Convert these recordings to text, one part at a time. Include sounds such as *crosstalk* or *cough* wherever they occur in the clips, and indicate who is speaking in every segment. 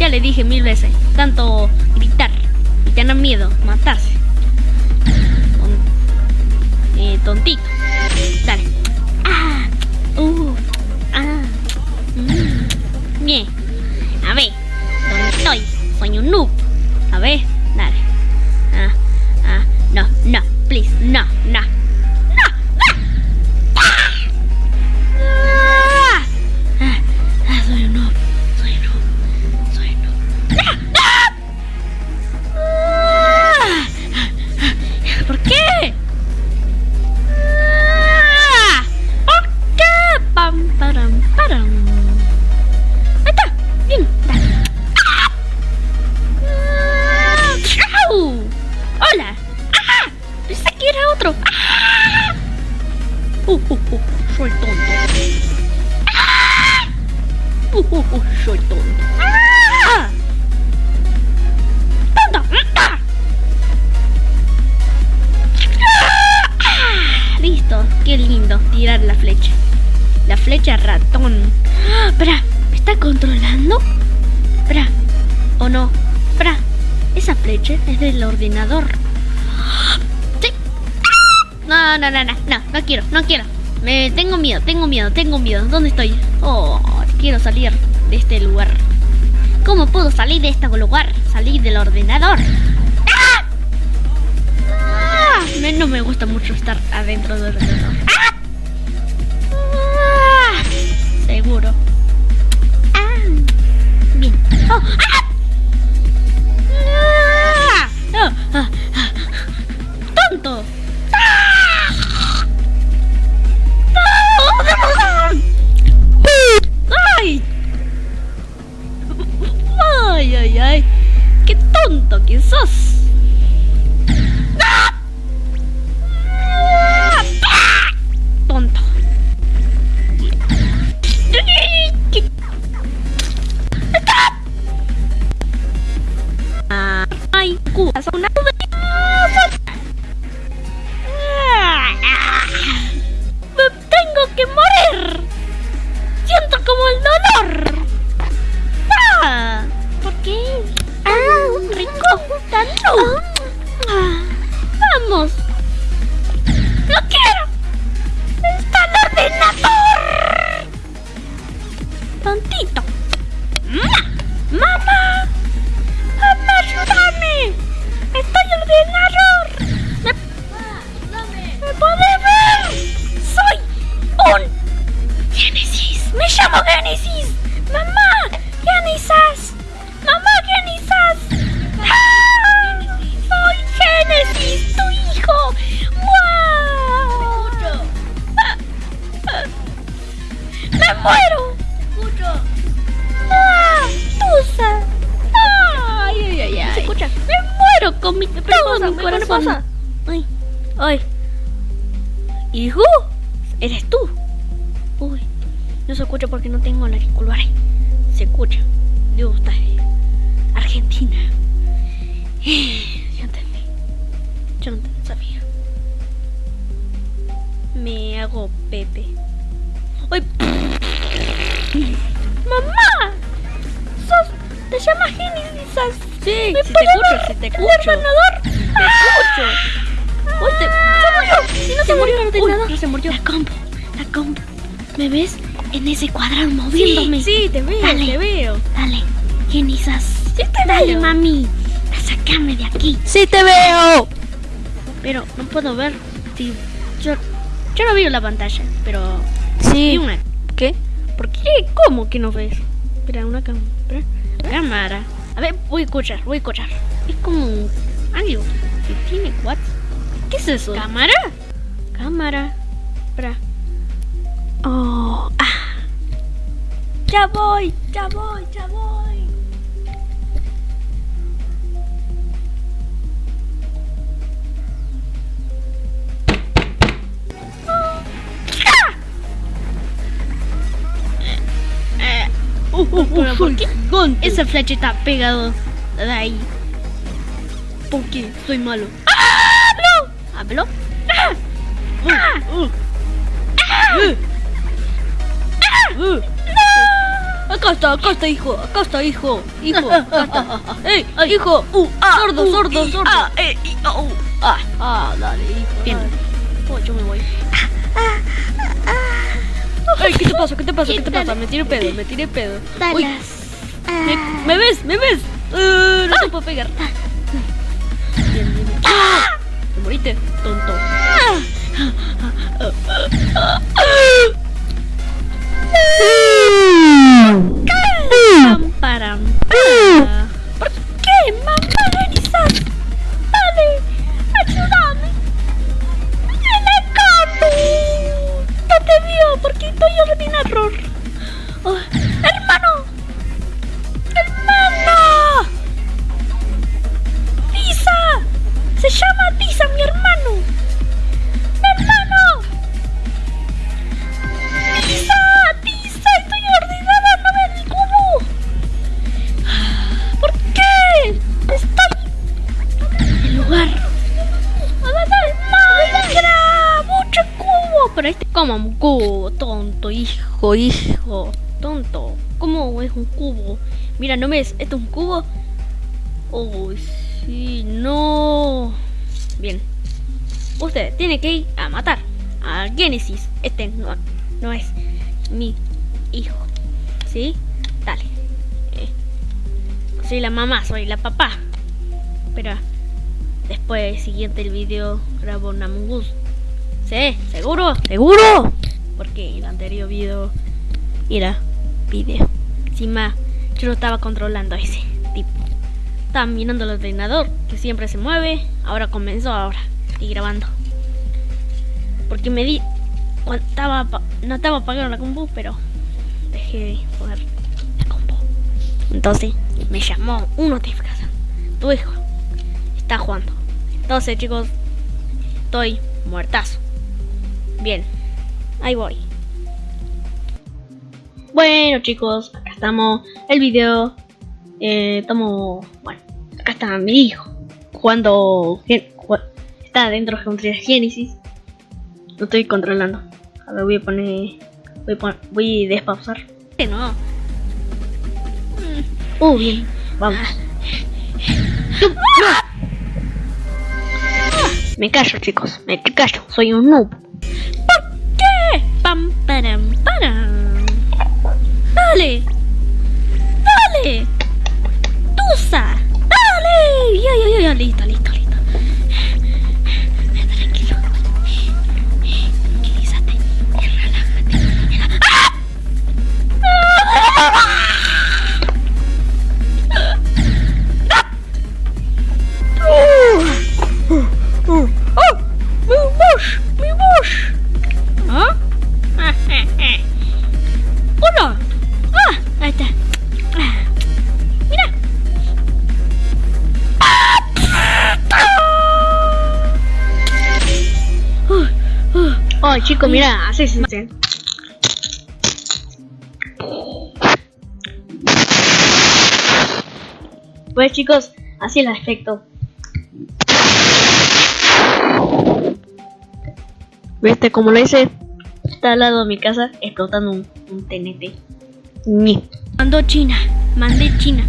Speaker 1: ya le dije mil veces, tanto gritar y tener miedo, matarse. Eh, tontito. Dale. Ah, uh, ah, mm. Bien. A ver, ¿dónde estoy? Soy un noob. A ver, dale. Ah, ah, no, no, please, no. No. Soy. ¡Ah! ¡Tonto! Listo, qué lindo tirar la flecha. La flecha ratón. ¡Ah! Espera, ¿me está controlando? Espera, ¿o no? Espera, esa flecha es del ordenador. No, no, no, no, no, no quiero, no quiero. Me tengo miedo, tengo miedo, tengo miedo. ¿Dónde estoy? Oh, quiero salir de este lugar. ¿Cómo puedo salir de este lugar? Salir del ordenador. ¡Ah! Ah, no me gusta mucho estar adentro del ordenador. ¡Ah! Ah, seguro. Ah, bien. Oh, ¡Tontito! ¡Mamá! ¡Mamá! ¡Mamá, ayúdame! ¡Está el ordenador! ¿Me, ¿Me puede ver? ¡Soy un Génesis. Me llamo Génesis. Mamá, Génesis.
Speaker 2: Pausa.
Speaker 1: ¡Ay! ¡Ay! ¿Hijo? ¿Eres tú? Uy, no se escucha porque no tengo el auricular. Se escucha. Dios, está Argentina. Yo entendí. Yo no sabía. Me hago Pepe. ¡Ay! *laughs* ¡Mamá! ¡Sos! ¿Te llamas Génesis?
Speaker 2: Sí,
Speaker 1: ¿Me
Speaker 2: sí te escucho, sí te escucho. Escucho.
Speaker 1: ¡Uy, te... ¡Se murió! ¡Si no se murió el ordenador!
Speaker 2: Uy, no se murió.
Speaker 1: La compu, la compu. ¿Me ves? En ese cuadrado moviéndome.
Speaker 2: Sí, sí, te veo,
Speaker 1: Dale.
Speaker 2: te veo.
Speaker 1: Dale, Genisas.
Speaker 2: Sí te
Speaker 1: Dale,
Speaker 2: veo.
Speaker 1: mami. A sacarme de aquí.
Speaker 2: Sí te veo.
Speaker 1: Pero no puedo ver. Sí, yo, yo no veo la pantalla, pero
Speaker 2: Sí.
Speaker 1: una.
Speaker 2: ¿Qué?
Speaker 1: ¿Por qué? ¿Cómo que no ves? Espera, una. Cámara. A ver, voy a escuchar, voy a escuchar. Es como algo que tiene what? ¿Qué es eso? ¿Cámara? Cámara. Espera. Oh, ah. Ya voy, ya voy, ya voy. ¡Ah! Uh, uh, uh,
Speaker 2: Pero
Speaker 1: ¿por
Speaker 2: por
Speaker 1: qué?
Speaker 2: gigante.
Speaker 1: Esa flecha está pegado de ahí. Porque soy malo. ¡Ah! ¡No! Hablo. ¡Ah! ¡Ah!
Speaker 2: Acá está, acá está, hijo. Acá está, hijo. Hijo, acá está. ¡Ey, hijo!
Speaker 1: Ah,
Speaker 2: sordo, sordo, sordo.
Speaker 1: ah, uh, ah.
Speaker 2: Ah, dale, hijo.
Speaker 1: Bien.
Speaker 2: Oh, yo me voy. Ey, ¿qué te pasa? ¿Qué te pasa? ¿Qué te pasa? Me tiré pedo, me tiré pedo. Uy,
Speaker 1: Talas.
Speaker 2: ¿me, me ves? ¿Me ves? Uh, no te puedo pegar. Bien, bien, bien. ¡Ah! Te moriste, tonto.
Speaker 1: Hijo, tonto. ¿Cómo es un cubo? Mira, ¿no ves? ¿Esto es un cubo? Oh, sí, no. Bien. Usted tiene que ir a matar a Genesis. Este no, no es mi hijo. ¿Sí? Dale. Eh, soy la mamá, soy la papá. Pero después, siguiente el video, grabo un Among Us. ¿Sí? ¿Seguro? ¿Seguro? Porque el anterior video era video. Encima, yo no estaba controlando a ese tipo. Estaba mirando el ordenador, que siempre se mueve. Ahora comenzó, ahora. Estoy grabando. Porque me di... no estaba apagando la compu, pero dejé de poner la compu. Entonces me llamó una notificación. Tu hijo está jugando. Entonces chicos, estoy muertazo. Bien, ahí voy. Bueno chicos, acá estamos. El video. Eh, estamos. Bueno, acá está mi hijo. Jugando. Está dentro de Geometría Genesis. Lo estoy controlando. A ver, voy a poner. Voy a, pon- voy a despausar. No. Uh, bien. Vamos. *laughs* Me callo, chicos. Me callo. Soy un noob. Pam, param, param. Dale. Dale. Chico, mira! Así se hace. Pues chicos, así el efecto. ¿Viste cómo lo hice? Está al lado de mi casa explotando un, un TNT. Ni. Mandó China. Mandé China.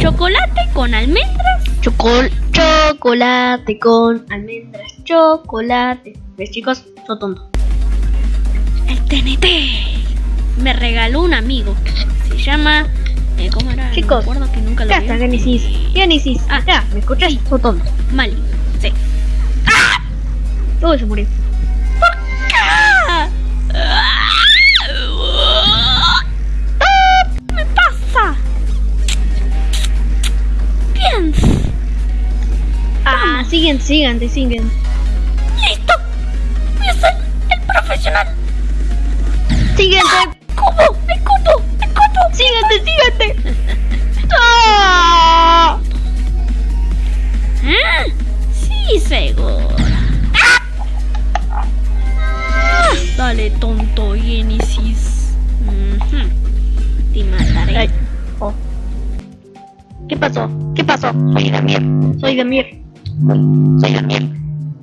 Speaker 1: Chocolate con almendras. Chocol chocolate con almendras. Chocolate. ¿Ves, chicos? Soy tonto. El TNT. Me regaló un amigo. Se llama. eh, ¿Cómo era?
Speaker 3: chicos.
Speaker 1: Recuerdo que nunca lo
Speaker 3: Genesis. Genesis.
Speaker 1: Ah.
Speaker 3: Acá, ¿me escuchas? Botón.
Speaker 1: Mali. Sí.
Speaker 3: Uy, se murió.
Speaker 1: Ah,
Speaker 3: siguen, siguen, siguen.
Speaker 1: Listo. Voy a ser el profesional.
Speaker 3: Siguiente.
Speaker 1: ¡Cubo! ¡El cubo! ¡El cubo!
Speaker 3: Síguete, síguete. *laughs* ¡Ah!
Speaker 1: ¿Ah? Sí, seguro. Dale, tonto Genesis. Te mataré.
Speaker 3: Ay. Oh. ¿Qué pasó? ¿Qué pasó?
Speaker 4: Soy Damir.
Speaker 3: Soy Damir.
Speaker 4: Soy Damir.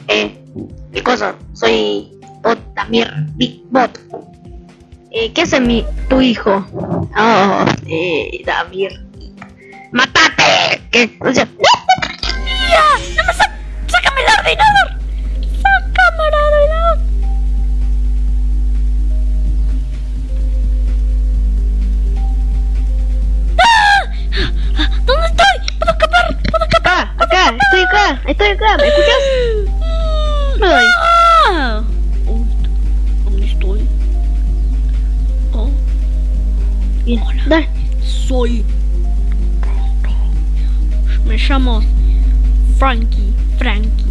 Speaker 3: Eh, ¿qué cosa? Soy Bot Damir, Big Bot. Eh, ¿qué hace mi tu hijo? Oh, eh, Damir. ¡Mátate! ¿Qué? O sea.
Speaker 1: ¡No me sa ¡Sácame el ordenador!
Speaker 3: Acá, estoy acá, ¿me escuchas? *gasps* Ay.
Speaker 1: ¡Ah! ¿Dónde estoy? Oh,
Speaker 3: Bien, dale.
Speaker 1: soy. Me llamo Frankie. Frankie.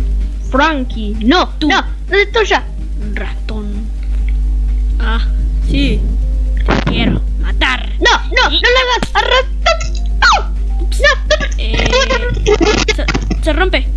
Speaker 3: Frankie, no,
Speaker 1: Tú.
Speaker 3: no, no es tuya.
Speaker 1: Ratón. Ah, sí. Te quiero matar.
Speaker 3: No, no, no lo hagas. Arrastra. No, no, no.
Speaker 1: Eh, se, rompe.